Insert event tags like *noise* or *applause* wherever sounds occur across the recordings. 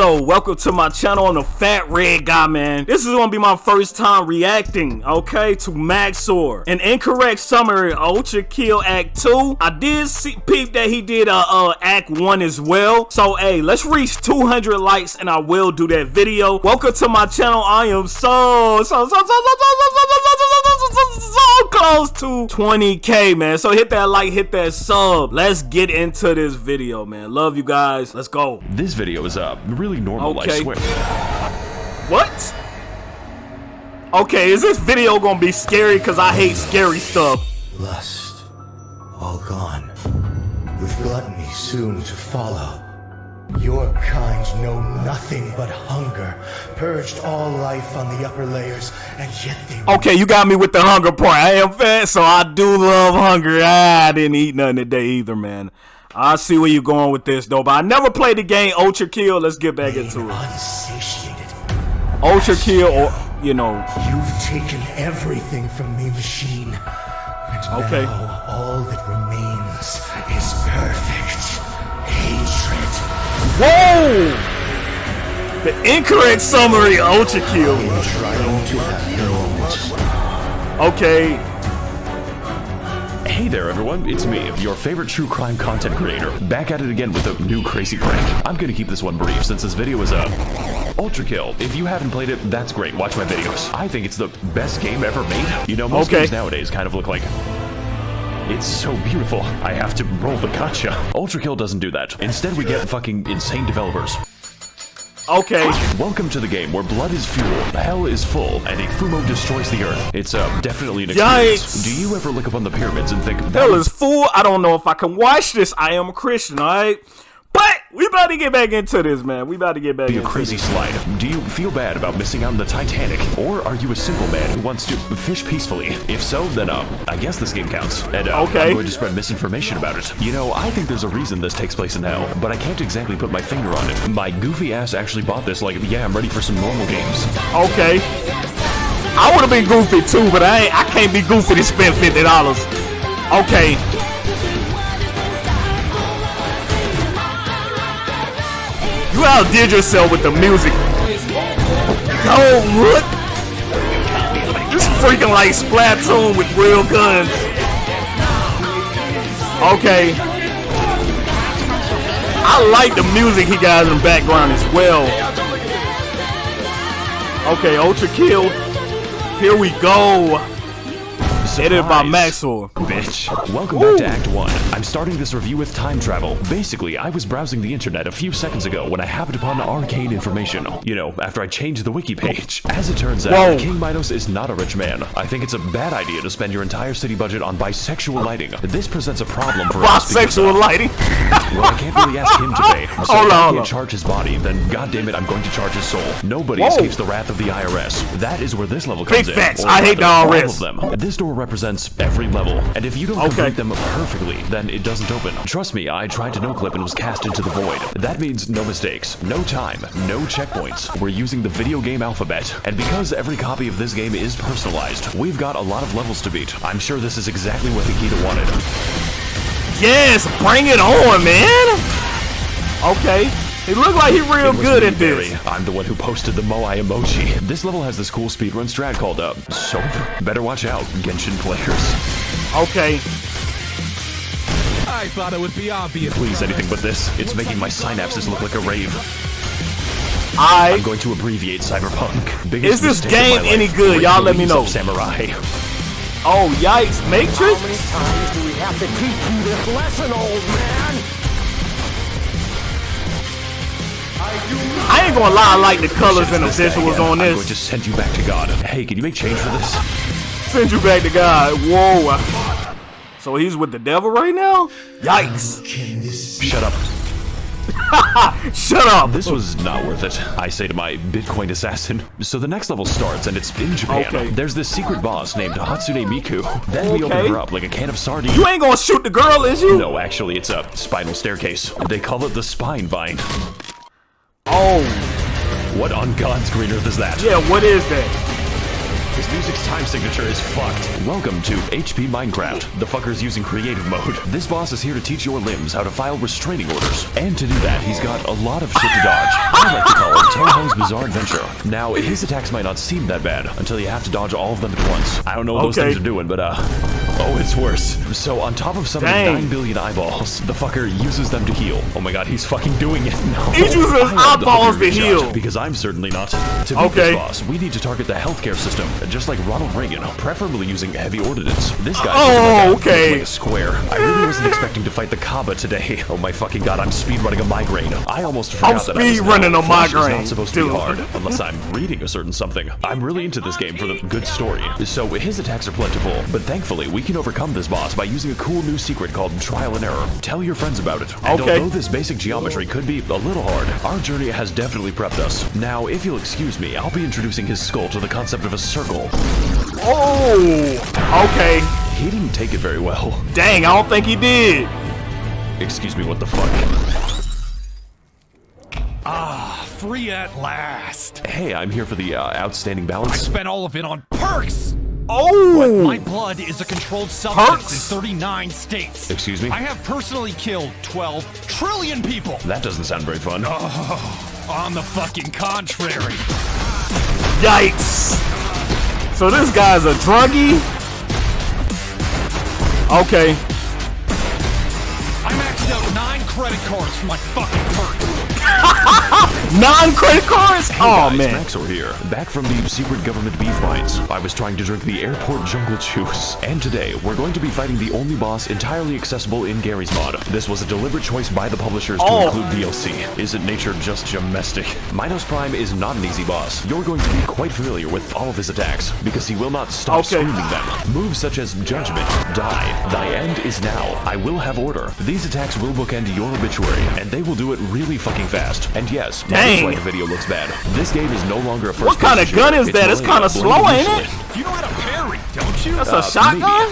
So, welcome to my channel on the Fat Red Guy, man. This is gonna be my first time reacting, okay, to Maxor. An incorrect summary, Ultra Kill Act 2. I did see peep that he did uh, uh Act 1 as well. So, hey, let's reach 200 likes and I will do that video. Welcome to my channel. I am so, so, so, so, so, so, so, so, so, so close to 20k man. So hit that like hit that sub. Let's get into this video man. Love you guys. Let's go. This video is uh, really normal, I Okay. swear. what? Okay is this video gonna be scary? Because i hate scary stuff. Lust, all gone, with gluttony soon to follow. Your kind know nothing but hunger, purged all life on the upper layers, and yet they okay you got me with the hunger part i am fat so i do love hunger ah, i didn't eat nothing today either man i see where you're going with this though but i never played the game ultra kill let's get back into it unsatiated. ultra kill or you know You've taken everything from me, machine. And Okay. all that remains Whoa! The incorrect summary Ultra Kill. Trying to have moment. Okay, Hey there, everyone. It's me, your favorite true crime content creator, back at it again with a new crazy prank. I'm gonna keep this one brief since this video is a Ultra Kill. If you haven't played it, that's great. Watch my videos. I think it's the best game ever made. You know, most Okay. games nowadays kind of look like. It's so beautiful. I have to roll the gotcha. Ultra Kill doesn't do that. Instead, we get fucking insane developers. okay. Welcome to the game where blood is fuel, hell is full, and a Fumo destroys the earth. It's uh, definitely an experience. Yikes. Do you ever look up on the pyramids and think, Hell is full. I don't know if I can watch this. I am a Christian, alright? But we about to get back into this, man. We about to get back be a into crazy this. slide? Do you feel bad about missing out on the Titanic? Or are you a simple man who wants to fish peacefully? If so, then uh, I guess this game counts. And uh, Okay. I'm going to spread misinformation about it. You know, I think there's a reason this takes place in hell, but I can't exactly put my finger on it. My goofy ass actually bought this like, yeah, I'm ready for some normal games. Okay. I would have been goofy too, but I ain't, I can't be goofy to spend fifty dollars. Okay. You outdid yourself with the music. No, what? This freaking like Splatoon with real guns. Okay. I like the music he got in the background as well. Okay, Ultra Kill. Here we go. Edited by Maxwell. Bitch. Welcome back to Act 1. I'm starting this review with time travel. Basically, I was browsing the internet a few seconds ago when I happened upon arcane information. You know, after I changed the wiki page. As it turns out, Whoa. King Minos is not a rich man. I think it's a bad idea to spend your entire city budget on bisexual lighting. This presents a problem for us Bisexual lighting. *laughs* well, I can't really ask him to pay. *laughs* So Hold if on, I can't charge his body, then goddamn it, I'm going to charge his soul. Nobody Whoa. escapes the wrath of the IRS. That is where this level comes Big in. or I hate the rather, all of them. This door represents every level, and if you don't Okay. complete them perfectly, then it doesn't open. Trust me, I tried to no clip and was cast into the void. That means no mistakes, no time, no checkpoints. We're using the video game alphabet, and because every copy of this game is personalized, we've got a lot of levels to beat. I'm sure this is exactly what Hakita wanted. Yes, bring it on, man. Okay. He look like he real good me, at this. I'm the one who posted the Moai emoji. This level has this cool speedrun strat called up. So, Better watch out, Genshin players. Okay. I thought it would be obvious. Please, anything but this. It's making my synapses look like a rave. I'm going to abbreviate Cyberpunk. Biggest Is this game any good? Y'all let me know. Samurai. Oh, yikes. Matrix? How many times do we have to teach you this lesson, old man? I ain't gonna lie, I like the colors and the visuals on I'm going to send you back to God. Hey, can you make change for this? Send you back to God. Whoa. So he's with the devil right now? Yikes. This Shut up. *laughs* Shut up. This was not worth it, I say to my Bitcoin assassin. So the next level starts, and it's in Japan. Okay. There's this secret boss named Hatsune Miku. Then we open her up like a can of sardines. You ain't gonna shoot the girl, is you? No, actually, it's a spinal staircase. They call it the spine vine. Oh, What on God's green earth is that? yeah, what is that? This music's time signature is fucked. Welcome to HP Minecraft. The fucker's using creative mode. This boss is here to teach your limbs how to file restraining orders. And to do that, he's got a lot of shit to dodge. I like to Jojo's Bizarre Adventure. Now, his attacks might not seem that bad until you have to dodge all of them at once. I don't know what those things are doing, but uh, oh, it's worse. So on top of some of the 9 billion eyeballs, the fucker uses them to heal. Oh my god, he's fucking doing it *laughs* now. He's using his I love eyeballs to heal. Because I'm certainly not. To beat Okay. this boss, we need to target the healthcare system, just like Ronald Reagan, preferably using heavy ordnance. This guy Oh, like a- okay. like a square. I really wasn't expecting to fight the Kaaba today. *laughs* Oh my fucking god, I'm speedrunning a migraine. I almost forgot I'm that I was speedrunning a migraine, not supposed to dude. be hard unless I'm reading a certain something. I'm really into this game for the good story. So his attacks are plentiful, but thankfully we can overcome this boss by using a cool new secret called trial and error. Tell your friends about it. And Okay. although this basic geometry could be a little hard, our journey has definitely prepped us. Now, if you'll excuse me, I'll be introducing his skull to the concept of a circle. Oh, okay. He didn't take it very well. Dang, I don't think he did. Excuse me, what the fuck? Ah, free at last. Hey, I'm here for the uh, outstanding balance. I spent all of it on perks. Oh, But My blood is a controlled substance Perks? in 39 states. Excuse me? I have personally killed 12 trillion people. That doesn't sound very fun. Oh, On the fucking contrary. yikes. So this guy's a druggie? Okay. I maxed out nine credit cards for my fucking. Non-credit cards? Oh, Guys, man. Maxor here, back from the secret government beef mines. I was trying to drink the airport jungle *laughs* juice. And today, we're going to be fighting the only boss entirely accessible in Garry's Mod. This was a deliberate choice by the publishers to Oh. include DLC. Isn't nature just domestic? *laughs* Minos Prime is not an easy boss. You're going to be quite familiar with all of his attacks, because he will not stop Okay. screaming them. Moves such as Judgment, Die, Thy End is Now, I Will Have Order. These attacks will bookend your obituary, and they will do it really fucking fast. And yes, my Dang. dislike video looks bad. This game is no longer a first What kind of gun shooter. is It's that? It's Millennium, kinda slow, ain't it? You know how to parry, don't you? That's Uh, a shotgun?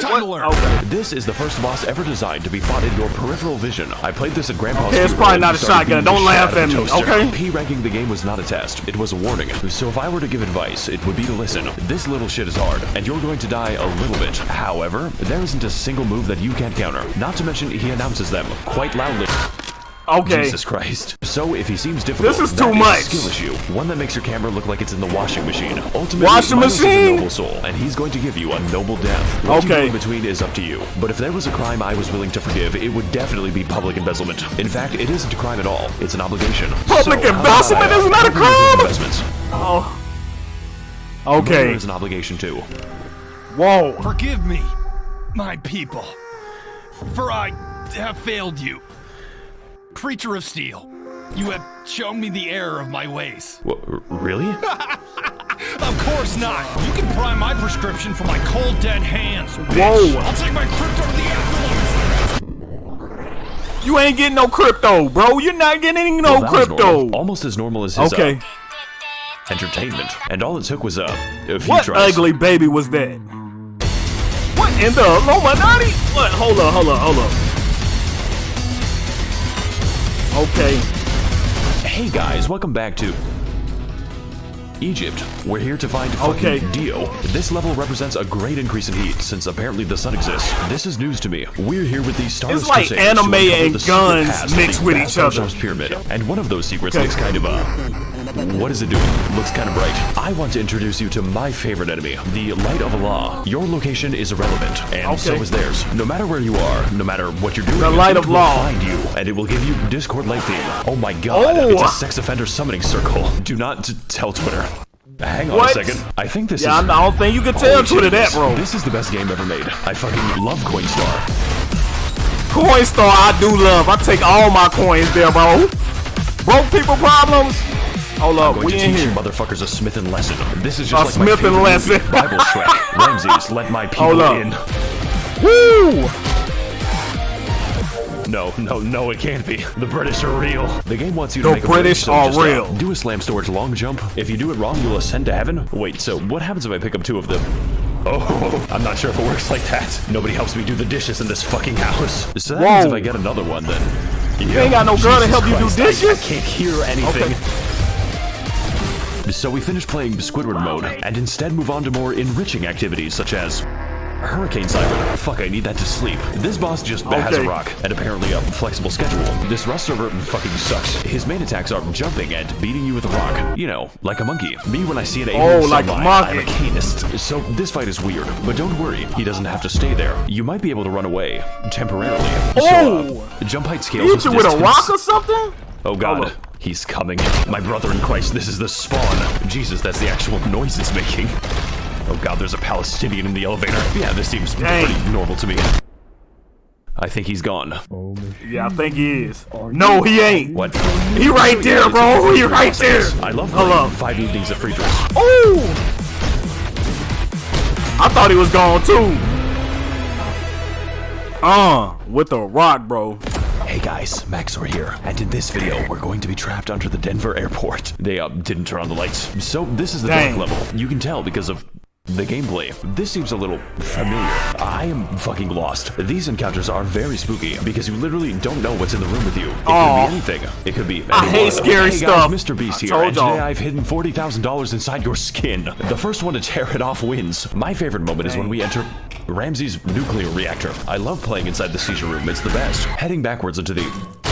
Time to learn. Okay. This is the first boss ever designed to be fought in your peripheral vision. I played this at Grandpa's Okay, it's funeral probably and not a started shotgun. beating the Don't shit laugh out of the at me, toaster. okay? P ranking the game was not a test. It was a warning. So if I were to give advice, it would be to listen. This little shit is hard, and you're going to die a little bit. However, there isn't a single move that you can't counter. Not to mention, he announces them quite loudly. Okay. Jesus Christ. So if he seems difficult, This is that too a much. skill issue. One that makes your camera look like it's in the washing machine. Ultimately, Washing Minos is a noble soul, and he's going to give you a noble death. What you Okay. do in between is up to you. But if there was a crime I was willing to forgive, it would definitely be public embezzlement. In fact, it isn't a crime at all. It's an obligation. Public So, embezzlement about I, is not a cover you with crime? Investments. Oh. Murder Okay. is an obligation too. Whoa. Forgive me, my people, for I have failed you. Creature of steel, you have shown me the error of my ways. Wha- r- really? *laughs* Of course not. You can pry my prescription from my cold dead hands. bitch. Whoa. I'll take my crypto to the afterlife. You ain't getting no crypto, bro. You're not getting no Well, crypto. Almost as normal as his uh, Okay. entertainment. And all it took was uh, a few What tries. ugly baby was that? What in the Illuminati? What? Hold up, hold up, hold up. Okay. Hey guys, welcome back to Egypt. We're here to find fucking Okay. Dio. This level represents a great increase in heat, since apparently the sun exists. This is news to me. We're here with the Stardust It's like anime and guns mixed with each other. Pyramid. And one of those secrets Okay. looks kind of, uh... What is it doing? Looks kind of bright. I want to introduce you to my favorite enemy, the Light of Allah. Your location is irrelevant, and so is theirs. No matter where you are, no matter what you're doing, The Light of of will find you, and it will give you Discord light theme. Oh my god, Oh. it's a sex offender summoning circle. Do not tell Twitter. Hang on What? a second. I think this Yeah, is. I'm- I don't think you can tell Holy Twitter that, bro. This is the best game ever made. I fucking love Coinstar. Coinstar, I do love. I take all my coins there, bro. Broke people problems. Hold up, Going we to in you here. motherfuckers a Smith and lesson. This is just A like my and Lesson. movie, Bible *laughs* Shrek. Ramses, let my people Hold up. in. Woo! No, no, no, it can't be. The British are real. The game wants you to The make a British so are uh, real. do a slam storage long jump. If you do it wrong, you'll ascend to heaven. Wait, so what happens if I pick up two of them? Oh, *laughs* I'm not sure if it works like that. Nobody helps me do the dishes in this fucking house. So that means Whoa. if I get another one, then. You ain't got no girl to help you do dishes? I, I can't hear anything. So we finish playing Squidward mode, and instead move on to more enriching activities such as Hurricane Siren. Fuck, I need that to sleep. This boss just has a rock and apparently a flexible schedule. This Rust server fucking sucks. His main attacks are jumping and beating you with a rock. You know, like a monkey. Me when I see an alien Oh, like a sunlight, monkey. I'm a canist. So this fight is weird, but don't worry, he doesn't have to stay there. You might be able to run away temporarily. So, Oh! uh, jump height scales you with a rock or something? Oh god, Hold he's coming. My brother in Christ, this is the spawn. Jesus, that's the actual noise it's making. Oh god, there's a Palestinian in the elevator. Yeah, this seems Dang. pretty normal to me. I think he's gone. Oh, Yeah, I think he is. No, he ain't. What? He right there, bro. He right there. I love Hold playing up. Five Evenings at Friedrichs. Oh! I thought he was gone too. Uh, with a rock, bro. Hey guys, Maxor here, and in this video, we're going to be trapped under the Denver airport. They uh, didn't turn on the lights, so this is the Dang. dark level. You can tell because of the gameplay. This seems a little familiar. I am fucking lost. These encounters are very spooky because you literally don't know what's in the room with you. It Aw. could be anything. It could be. I hate scary hey stuff. Guys, Mr. Beast here, and today. I've hidden forty thousand dollars inside your skin. The first one to tear it off wins. My favorite moment is when we enter Ramsey's nuclear reactor. I love playing inside the seizure room. It's the best. Heading backwards into the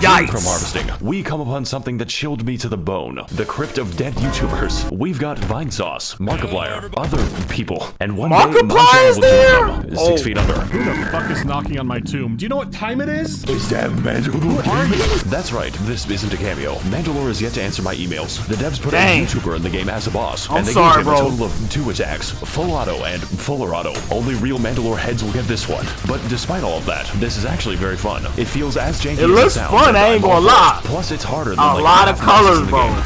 Yikes. from harvesting, we come upon something that chilled me to the bone. The crypt of dead YouTubers. We've got Vinesauce, Markiplier, other people, and one day Markiplier's my there? join them. Six Oh. feet under. Who the fuck is knocking on my tomb? Do you know what time it is? Is that Mandalore? That's right, this isn't a cameo. Mandalore is yet to answer my emails. The devs put Dang. a YouTuber in the game as a boss, I'm and they sorry, gave him bro. a total of two attacks, full auto and fuller auto. Only real Mandalore heads will get this one. But despite all of that, this is actually very fun. It feels as janky It as looks sounds, fun, and I ain't gonna lie. Plus, it's harder than A like lot of half colors, in the bro. game.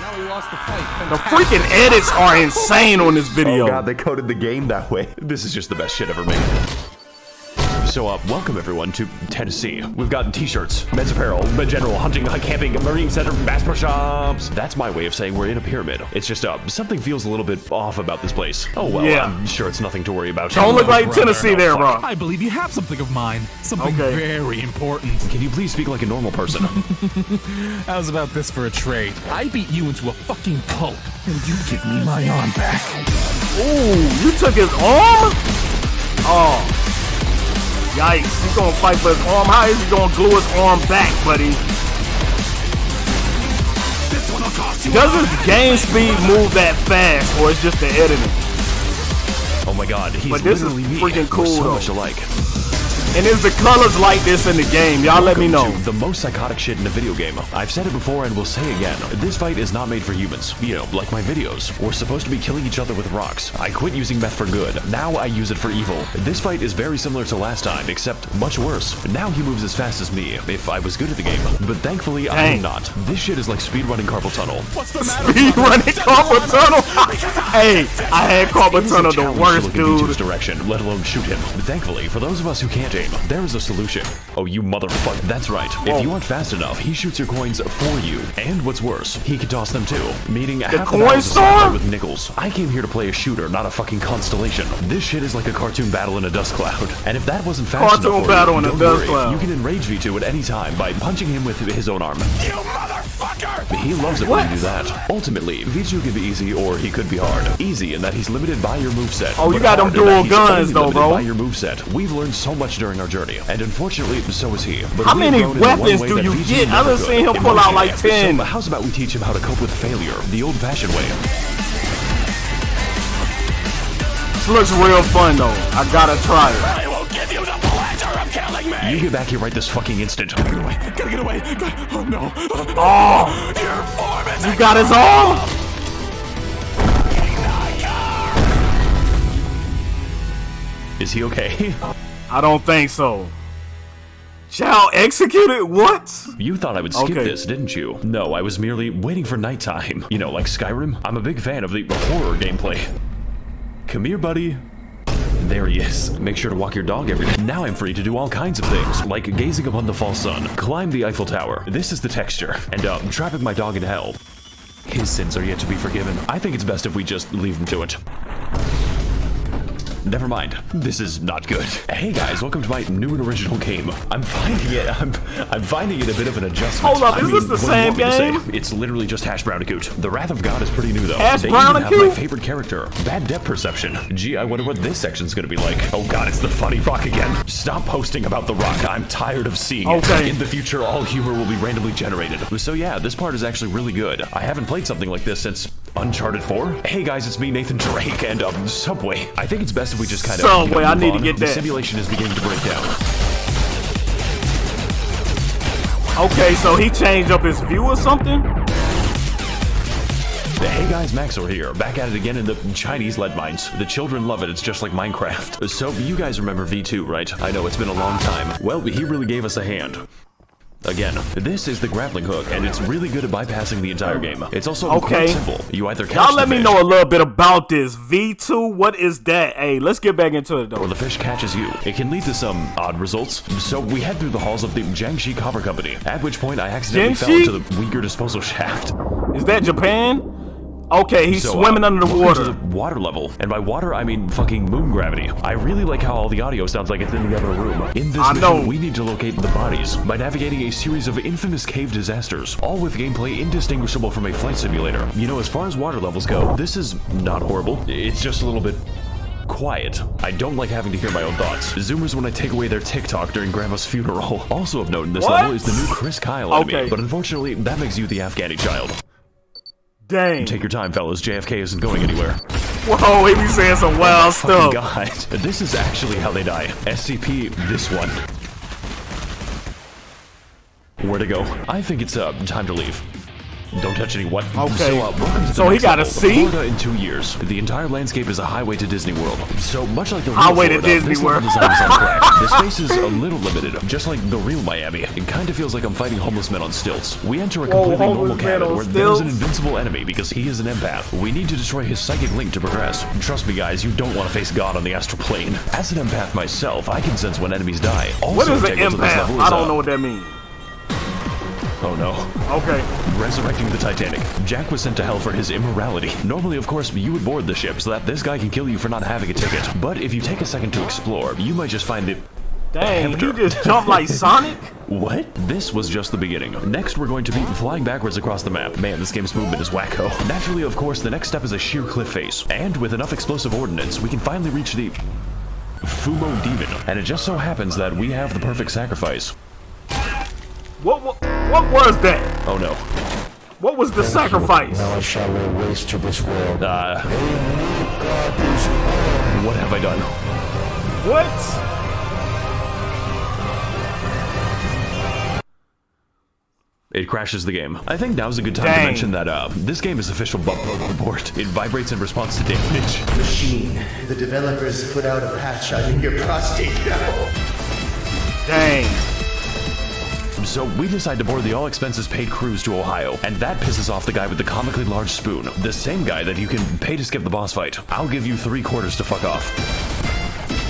Now we lost the. The freaking edits are insane on this oh, video. Oh god, they coded the game that way. *laughs* This is just the best shit ever made. So, uh, welcome everyone to Tennessee. We've got t-shirts, men's apparel, men general, hunting, camping, marine center, bass pro shops. That's my way of saying we're in a pyramid. It's just, uh, something feels a little bit off about this place. Oh well, Yeah. I'm sure it's nothing to worry about. Don't look like brother, Tennessee no there, bro. I believe you have something of mine. Something Okay. very important. Can you please speak like a normal person? *laughs* How's about this for a trade? I beat you into a fucking pulp, and you give me my arm back. Ooh, you took his arm? Oh. Yikes. He's gonna fight for his arm. How is he gonna glue his arm back, buddy? This one will cost you. Does his game speed move that fast, or it's just the editing? oh my god, he's But this is freaking We're cool, so though. much alike. And is the colors like this in the game? Y'all let me know. The most psychotic shit in a video game. I've said it before and will say again. This fight is not made for humans. You know, like my videos. We're supposed to be killing each other with rocks. I quit using meth for good. Now I use it for evil. This fight is very similar to last time, except much worse. Now he moves as fast as me, if I was good at the game. But thankfully, I am not. This shit is like speedrunning carpal tunnel. What's the *laughs* matter? Speed running carpal tunnel. Hey, I had carpal It is a tunnel the worst, look in V2's dude. direction, let alone shoot him. Thankfully, for those of us who can't aim, there is a solution. Oh, you motherfucker. That's right. If you aren't fast enough, he shoots your coins for you. And what's worse, he can toss them too. Meaning half coin the battles is fought with nickels. I came here to play a shooter, not a fucking constellation. This shit is like a cartoon battle in a dust cloud. *laughs* And if that wasn't fast Cartoon enough for battle you, in a dust worry. cloud. You can enrage V2 at any time by punching him with his own arm. You motherfucker! He loves it when you do that. Ultimately, V2 can be easy or he could be hard. Easy in that he's limited by your moveset. Oh, you got them hard in that dual guns, though, bro. By your moveset. We've learned so much during our journey, and unfortunately, so is he. But How many grown in the one weapons do you V2 get? I never done seen him pull out like 10. So how's about we teach him how to cope with failure, the old-fashioned way? This looks real fun though. I gotta try it. Pleasure of killing me! You get back here right this fucking instant. Gotta get away! Gotta get away! Gotta- Oh no! Oh, Your form is you got us all! Is he okay? I don't think so. Shall executed? What? You thought I would skip Okay. this, didn't you? No, I was merely waiting for nighttime. You know, like Skyrim. I'm a big fan of the horror gameplay. Come here, buddy. There he is. Make sure to walk your dog every day. Now I'm free to do all kinds of things, like gazing upon the fall sun, climb the Eiffel Tower. This is the texture. And, uh, trapping my dog in hell. His sins are yet to be forgiven. I think it's best if we just leave him to it. Never mind. This is not good. Hey guys, welcome to my new and original game. I'm finding it. I'm, I'm finding it a bit of an adjustment. Hold up, I is mean, this the what do you same want me to say? game? It's literally just Hash Brownicoot. The Wrath of God is pretty new though. Hash they even have my favorite character, Bad Depth Perception. Gee, I wonder what this section's gonna be like. Oh god, it's the funny rock again. Stop posting about the rock. I'm tired of seeing Okay. it. In the future, all humor will be randomly generated. So yeah, this part is actually really good. I haven't played something like this since Uncharted 4. Hey guys, it's me, Nathan Drake, and um, Subway. I think it's best if we just kind of Subway, I need to get The simulation is beginning to break down. Okay, so he changed up his view or something? Hey guys, Maxor here, back at it again in the Chinese lead mines. The children love it, it's just like Minecraft. So, you guys remember V2, right? I know, it's been a long time. Well, he really gave us a hand. Again, this is the grappling hook, and it's really good at bypassing the entire game. It's also Okay. quite simple. You either catch Y'all let me know a little bit about this. V2, what is that? Hey, let's get back into it or though. the fish catches you. It can lead to some odd results. So we head through the halls of the Jiangxi Copper Company, at which point I accidentally fell into the Uyghur disposal shaft. Is that Japan? Okay, he's So, uh, swimming under the water. To the water level, and by water I mean fucking moon gravity. I really like how all the audio sounds like it's in the other room. In this I mission, know. we need to locate the bodies by navigating a series of infamous cave disasters, all with gameplay indistinguishable from a flight simulator. You know, as far as water levels go, this is not horrible. It's just a little bit quiet. I don't like having to hear my own thoughts. Zoomers when I take away their TikTok during Grandma's funeral. *laughs* Also of note in this What? level is the new Chris Kyle enemy, Okay. but unfortunately that makes you the Afghani child. Dang. Take your time, fellas. JFK isn't going anywhere. Whoa, he be saying some wild stuff. God, *laughs* this is actually how they die. SCP, this one. Where to go? I think it's uh, time to leave. Don't touch any what? Okay. So, uh, welcome to the So he got a level, Florida in two years. The entire landscape is a highway to Disney World. So much like the real Highway to Disney World. design is on crack. *laughs* The space is a little limited, just like the real Miami. It kind of feels like I'm fighting homeless men on stilts. We enter a Whoa, completely normal homeless cabin on where there's an invincible enemy because he is an empath. We need to destroy his psychic link to progress. Trust me, guys, you don't want to face God on the astral plane. As an empath myself, I can sense when enemies die. Also What is an integral to this empath? level I don't know what that means. Oh no. Okay. Resurrecting the Titanic. Jack was sent to hell for his immorality. Normally, of course, you would board the ship so that this guy can kill you for not having a ticket. But if you take a second to explore, you might just find it. Dang, he just jumped like *laughs* Sonic? What? This was just the beginning. Next, we're going to be flying backwards across the map. Man, this game's movement is wacko. Naturally, of course, the next step is a sheer cliff face. And with enough explosive ordnance, we can finally reach the Fumo Demon. And it just so happens that we have the perfect sacrifice. What, what, what was that? Oh no. What was the sacrifice? Now I shall lay waste to this world. Uh, God is what have I done? What? It crashes the game. I think now's a good time to mention that uh, this game is official bug report. It vibrates in response to damage. Machine, the developers put out a patch on your prostate now. Dang. So we decide to board the all expenses paid cruise to Ohio, and that pisses off the guy with the comically large spoon. The same guy that you can pay to skip the boss fight. I'll give you three quarters to fuck off.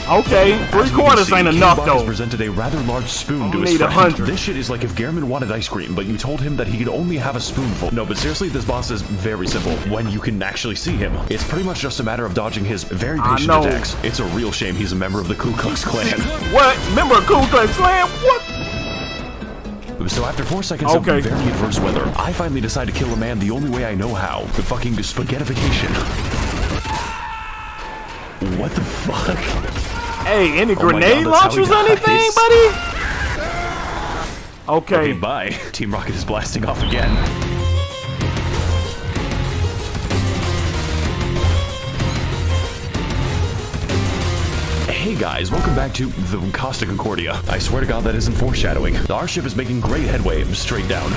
Okay, three As we can quarters see, ain't enough Bach has though. presented a rather large spoon to his friend. This shit is like if Gehrman wanted ice cream, but you told him that he could only have a spoonful. No, but seriously, this boss is very simple when you can actually see him. It's pretty much just a matter of dodging his very patient attacks. It's a real shame he's a member of the Ku Klux Klan. What? member of Ku Klux Klan? What? So after four seconds Okay. of very adverse weather, I finally decide to kill a man the only way I know how. The fucking spaghettification. What the fuck? Hey, any Oh grenade God, that's how he launchers or anything, buddy? *laughs* Okay. Okay, bye. Team Rocket is blasting off again. Hey guys, welcome back to the Costa Concordia. I swear to God that isn't foreshadowing. Our ship is making great headway straight down.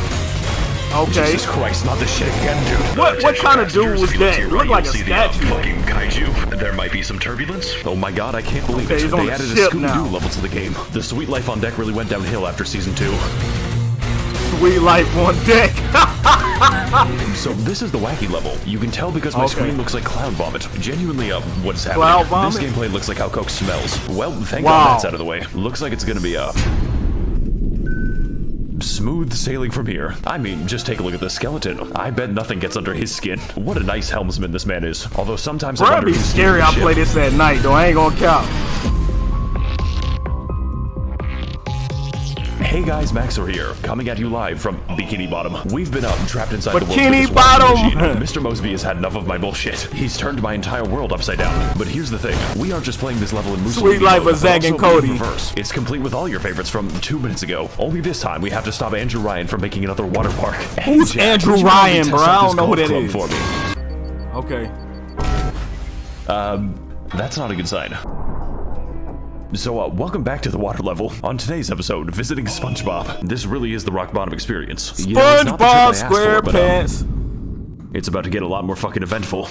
Okay. Jesus Christ, not this shit again, dude. What what kind of dude was that? Looked like a statue. fucking kaiju. There might be some turbulence. Oh my god, I can't believe Okay, it. They a added a Scooby-Doo level to the game. The sweet life on deck really went downhill after season two. Sweet life on deck. *laughs* *laughs* So this is the wacky level. You can tell because my Okay. screen looks like cloud vomit. Genuinely, uh, what is happening? Cloud vomit? This gameplay looks like how Coke smells. Well, thank Wow. God that's out of the way. Looks like it's gonna be uh, Smooth sailing from here. I mean, just take a look at the skeleton. I bet nothing gets under his skin. What a nice helmsman this man is. Although sometimes I Bro, wonder be scary. I play this at night, though. I ain't gonna count. Hey guys, Maxor here, coming at you live from Bikini Bottom. We've been up trapped inside the world's Bikini biggest washing Bottom! Mr. Mosby has had enough of my bullshit. He's turned my entire world upside down. But here's the thing, we aren't just playing this level in Mussolini Sweet Life of Zack and Cody. reverse. It's complete with all your favorites from two minutes ago. Only this time we have to stop Andrew Ryan from making another water park. Hey, Who's Jack, Andrew Ryan, bro? I don't know who golf that. For me? Okay. Um, that's not a good sign. So, uh, welcome back to the water level. On today's episode, visiting SpongeBob. This really is the rock bottom experience. You know, it's SpongeBob trip I asked for, but, um, SquarePants. It's about to get a lot more fucking eventful.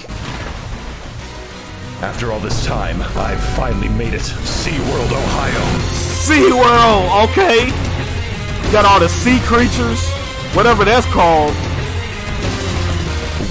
After all this time, I've finally made it. SeaWorld, Ohio. SeaWorld, okay. Got all the sea creatures, whatever that's called.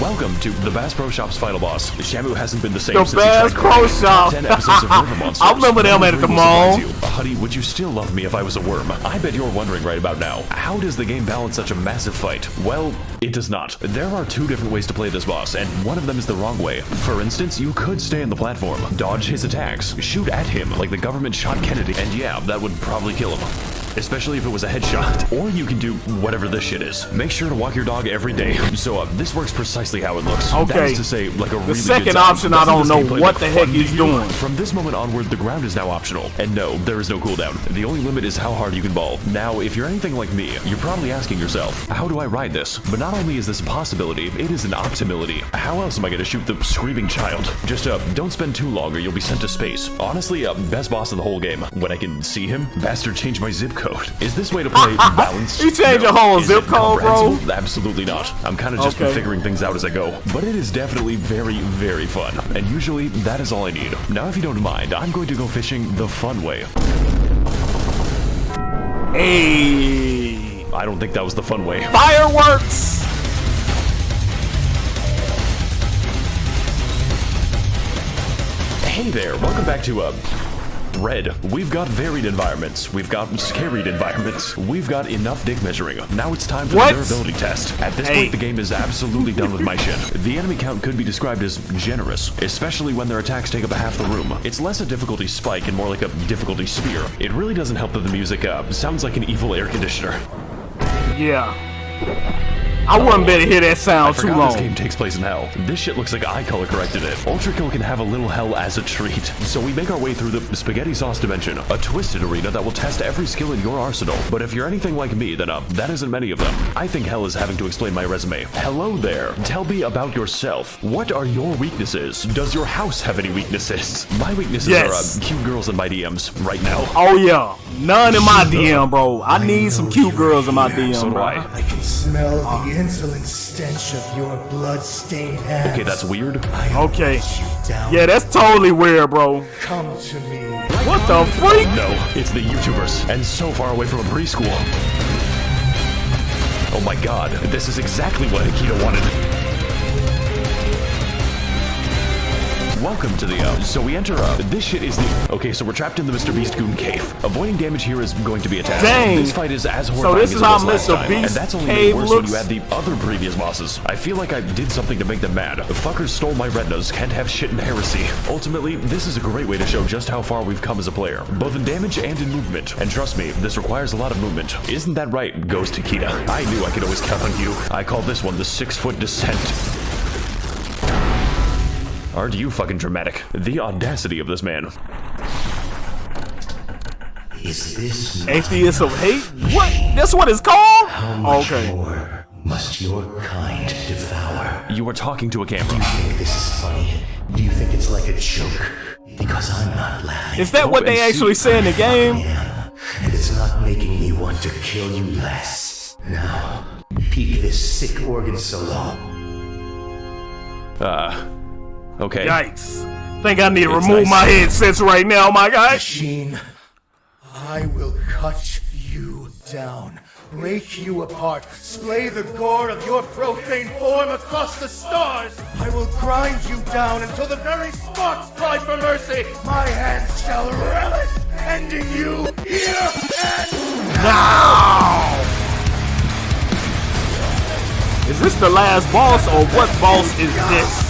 Welcome to the Bass Pro Shop's final boss. Shamu hasn't been the same The since Bass he tried Pro Shop. 10 episodes of River *laughs* Monsters. I remember them at the mall. you. Honey, would you still love me if I was a worm? I bet you're wondering right about now, how does the game balance such a massive fight? Well, it does not. There are two different ways to play this boss, and one of them is the wrong way. For instance, you could stay on the platform, dodge his attacks, shoot at him like the government shot Kennedy, and yeah, that would probably kill him. Especially if it was a headshot. Or you can do whatever this shit is. Make sure to walk your dog every day. So uh, this works precisely how it looks. Okay. is to say, like a really second option, I Doesn't don't know what the heck he's doing. From this moment onward, the ground is now optional. And no, there is no cooldown. The only limit is how hard you can ball. Now, if you're anything like me, you're probably asking yourself, how do I ride this? But not only is this a possibility, it is an optimality. How else am I going to shoot the screaming child? Just uh, don't spend too long or you'll be sent to space. Honestly, uh, best boss in the whole game. When I can see him, bastard changed my zip code. Is this way to play *laughs* balanced? You changed your whole zip code, bro? Absolutely not. I'm kind of just Okay. figuring things out as I go. But it is definitely very, very fun. And usually, that is all I need. Now, if you don't mind, I'm going to go fishing the fun way. Hey, I don't think that was the fun way. fireworks. Hey there, welcome back to, uh, Red. We've got varied environments. We've got scaried environments. We've got enough dick measuring. Now it's time for What? the durability test. At this Hey. point, the game is absolutely done with my *laughs* shit. The enemy count could be described as generous, especially when their attacks take up half the room. It's less a difficulty spike and more like a difficulty spear. It really doesn't help that the music, uh, sounds like an evil air conditioner. Yeah. I wouldn't better hear that I sound too long. this game takes place in hell. This shit looks like I color corrected it. Ultra Kill can have a little hell as a treat. So we make our way through the spaghetti sauce dimension, a twisted arena that will test every skill in your arsenal. But if you're anything like me, then uh, that isn't many of them. I think hell is having to explain my resume. Hello there. Tell me about yourself. What are your weaknesses? Does your house have any weaknesses? *laughs* My weaknesses Yes. are uh, cute girls in my DMs right now. Oh yeah, none in my DM, bro. I need some cute girls in my DM, So bro. I. I can smell the insolent stench of your blood-stained hands. Okay, that's weird. I Okay. hunt you down. Yeah, that's totally weird, bro. Come to me. What the freak? No, it's the YouTubers, and so far away from a preschool. Oh my god, this is exactly what Hakita wanted. Welcome to the, uh, so we enter, uh, this shit is the, okay, so we're trapped in the Mr. Beast Goon Cave. Avoiding damage here is going to be a task. Dang. This fight is as horrifying this as is it how Mr. time, Beast and that's only Cave made worse looks? when you add the other previous bosses. I feel like I did something to make them mad. The fuckers stole my retinas, can't have shit in heresy. Ultimately, this is a great way to show just how far we've come as a player, both in damage and in movement. And trust me, this requires a lot of movement. Isn't that right, Ghost Hakita? I knew I could always count on you. I call this one the six-foot descent. Aren't you fucking dramatic? The audacity of this man. Is this Aesthetics of hate? What? That's what it's called? How much Okay. more must your kind devour? You are talking to a camera. Do you think this is funny? Do you think it's like a joke? Because I'm not laughing. Is that what they actually say in the game? Yeah, and it's not making me want to kill you less. Now, peek this sick organ solo. Uh, okay. Yikes. Think I need to It's remove nice. my headsets right now, my guy. Machine, I will cut you down, break you apart, splay the gore of your profane form across the stars. I will grind you down until the very sparks cry for mercy. My hands shall relish ending you here and Now! Is this the last boss or what boss is this?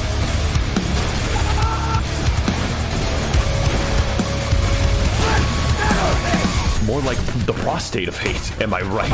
More like the prostate of hate, am I right?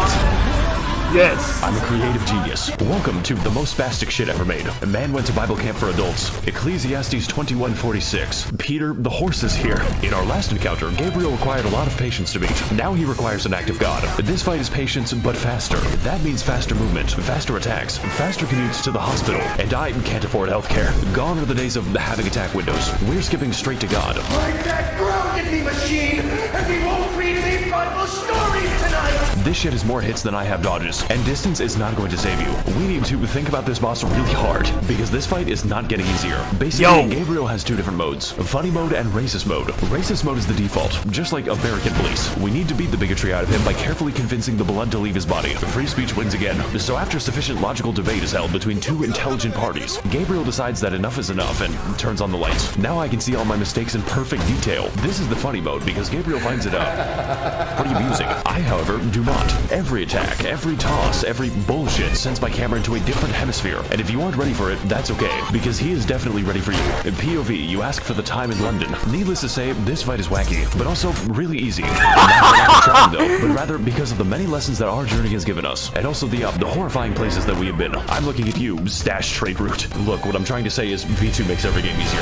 Yes. I'm a creative genius. Welcome to the most spastic shit ever made. A man went to Bible camp for adults. Ecclesiastes 21:46. Peter, the horse is here. In our last encounter, Gabriel required a lot of patience to beat. Now he requires an act of God. This fight is patience, but faster. That means faster movement, faster attacks, faster commutes to the hospital. And I can't afford healthcare. Gone are the days of having attack windows. We're skipping straight to God. Like that grounded me machine, and we won't read Bible stories tonight! This shit has more hits than I have dodges, and distance is not going to save you. We need to think about this boss really hard, because this fight is not getting easier. Basically, Yo. Gabriel has two different modes, funny mode and racist mode. Racist mode is the default, just like American police. We need to beat the bigotry out of him by carefully convincing the blood to leave his body. Free speech wins again. So after sufficient logical debate is held between two intelligent parties, Gabriel decides that enough is enough and turns on the lights. Now I can see all my mistakes in perfect detail. This is the funny mode because Gabriel finds it uh, pretty amusing. I, however, do not. Every attack, every toss, every bullshit sends my camera into a different hemisphere. And if you aren't ready for it, that's okay, because he is definitely ready for you. In POV, you ask for the time in London. Needless to say, this fight is wacky, but also really easy. Trying though, but rather because of the many lessons that our journey has given us, and also the uh, the horrifying places that we have been. I'm looking at you, stash trade route. Look, what I'm trying to say is V2 makes every game easier.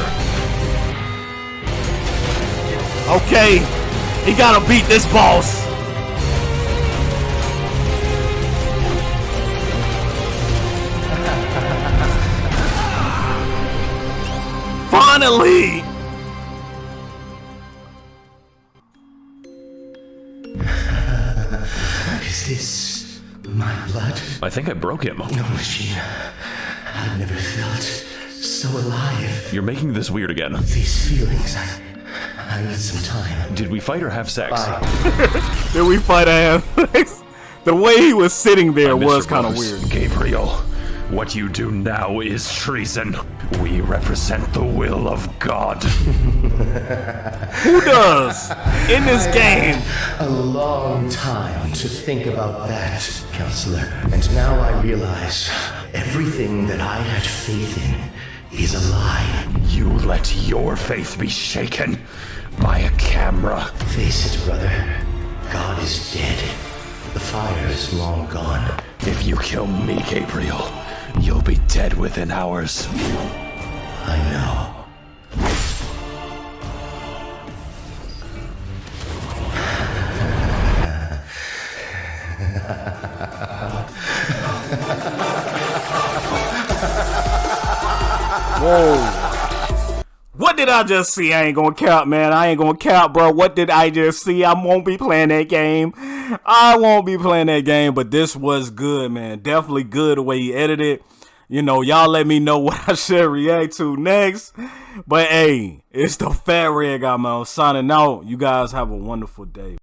Okay. He gotta beat this boss. Think I broke him. *laughs* Oh, no machine. I've never felt so alive. You're making this weird again. These feelings, I, I need some time. Did we fight or have sex? *laughs* Did we fight a hand? *laughs* the way he was sitting there was kind of weird. Gabriel, what you do now is treason. We represent the will of God. *laughs* Who does? In this game. A long time to think about that, counselor. And now I realize everything that I had faith in is a lie. You let your faith be shaken by a camera. Face it, brother. God is dead. The fire is long gone. If you kill me, Gabriel, you'll be dead within hours. I know. Whoa. What did I just see? I ain't gonna count, man. I ain't gonna count, bro. What did I just see? I won't be playing that game. I won't be playing that game, but this was good, man. Definitely good the way he edited. You know, y'all let me know *laughs* what I should react to next. But hey, it's the Fat Red Guy, man. I'm signing out. You guys have a wonderful day.